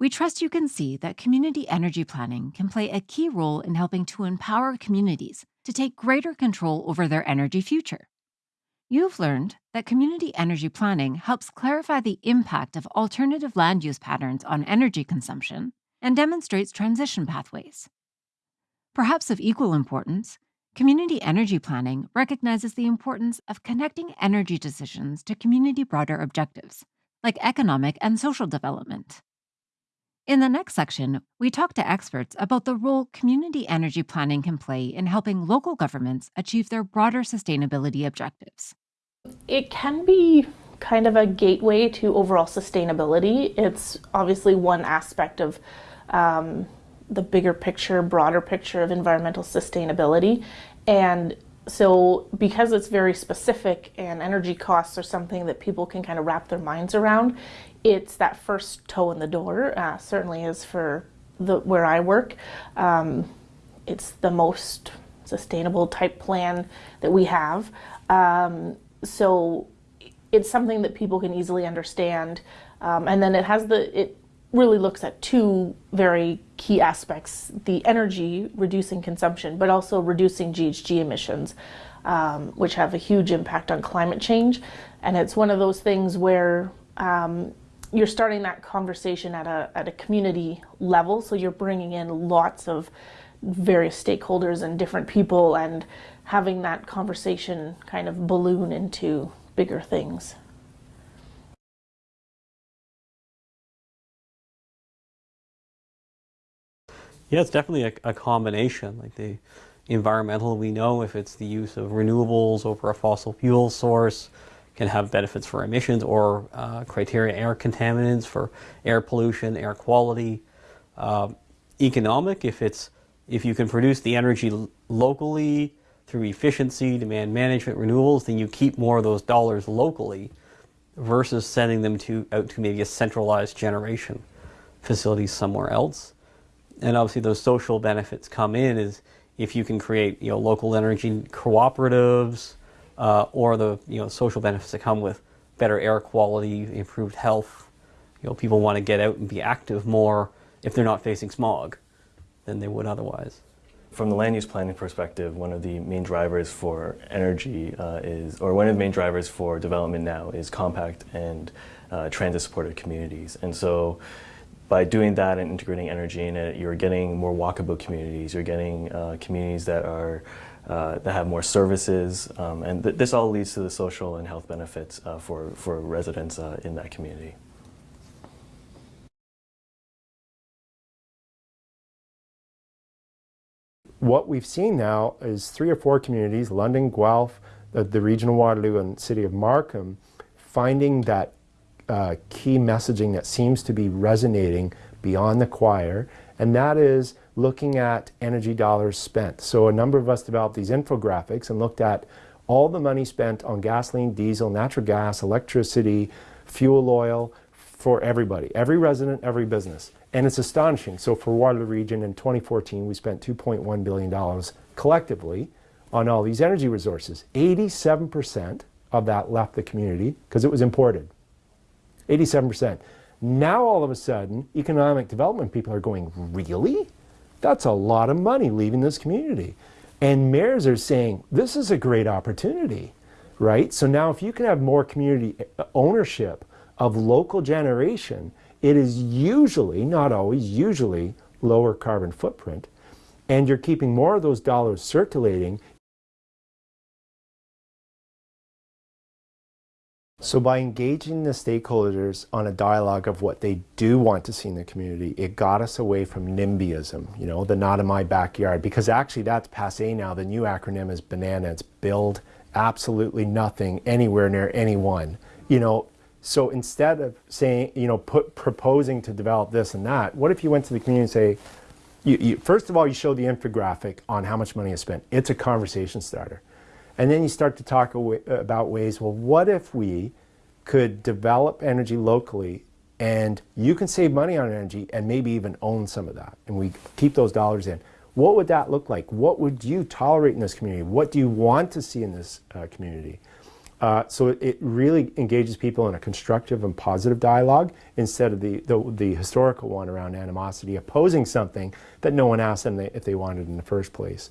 We trust you can see that community energy planning can play a key role in helping to empower communities to take greater control over their energy future. You've learned that community energy planning helps clarify the impact of alternative land use patterns on energy consumption and demonstrates transition pathways. Perhaps of equal importance, community energy planning recognizes the importance of connecting energy decisions to community broader objectives, like economic and social development. In the next section, we talk to experts about the role community energy planning can play in helping local governments achieve their broader sustainability objectives. It can be kind of a gateway to overall sustainability. It's obviously one aspect of um, the bigger picture, broader picture of environmental sustainability. And so because it's very specific and energy costs are something that people can kind of wrap their minds around, it's that first toe in the door, uh, certainly is for the where I work. Um, it's the most sustainable type plan that we have. Um, so it's something that people can easily understand. Um, and then it has the, it really looks at two very key aspects, the energy reducing consumption, but also reducing GHG emissions, um, which have a huge impact on climate change. And it's one of those things where um, you're starting that conversation at a, at a community level. So you're bringing in lots of various stakeholders and different people and having that conversation kind of balloon into bigger things. Yeah, it's definitely a, a, combination. Like the environmental, we know if it's the use of renewables over a fossil fuel source, can have benefits for emissions or uh, criteria air contaminants for air pollution, air quality. Uh, economic, if it's if you can produce the energy locally through efficiency, demand management, renewables, then you keep more of those dollars locally versus sending them to out to maybe a centralized generation facility somewhere else. And obviously those social benefits come in is if you can create you know local energy cooperatives, uh, or the you know social benefits that come with better air quality, improved health. You know, people want to get out and be active more if they're not facing smog than they would otherwise. From the land use planning perspective, one of the main drivers for energy uh, is, or one of the main drivers for development now is compact and uh, transit-supported communities. And so by doing that and integrating energy in it, you're getting more walkable communities, you're getting uh, communities that are uh, that have more services, um, and th this all leads to the social and health benefits uh, for, for residents uh, in that community. What we've seen now is three or four communities, London, Guelph, the, the region of Waterloo and city of Markham, finding that uh, key messaging that seems to be resonating beyond the choir, and that is looking at energy dollars spent. So a number of us developed these infographics and looked at all the money spent on gasoline, diesel, natural gas, electricity, fuel oil for everybody, every resident, every business. And it's astonishing. So for Waterloo Region in 2014, we spent $2.1 billion collectively on all these energy resources. 87% of that left the community because it was imported. 87%. Now all of a sudden, economic development people are going, really? That's a lot of money leaving this community. And mayors are saying, this is a great opportunity, right? So now if you can have more community ownership of local generation, it is usually, not always, usually lower carbon footprint. And you're keeping more of those dollars circulating So by engaging the stakeholders on a dialogue of what they do want to see in the community, it got us away from NIMBYism, you know, the not in my backyard, because actually that's passe now. The new acronym is BANANA. It's build absolutely nothing anywhere near anyone. You know, so instead of saying, you know, put, proposing to develop this and that, what if you went to the community and say, you, you, first of all, you show the infographic on how much money is spent. It's a conversation starter. And then you start to talk about ways, well, what if we could develop energy locally and you can save money on energy and maybe even own some of that and we keep those dollars in. What would that look like? What would you tolerate in this community? What do you want to see in this uh, community? Uh, so it, it really engages people in a constructive and positive dialogue instead of the, the, the historical one around animosity, opposing something that no one asked them they- if they wanted in the first place.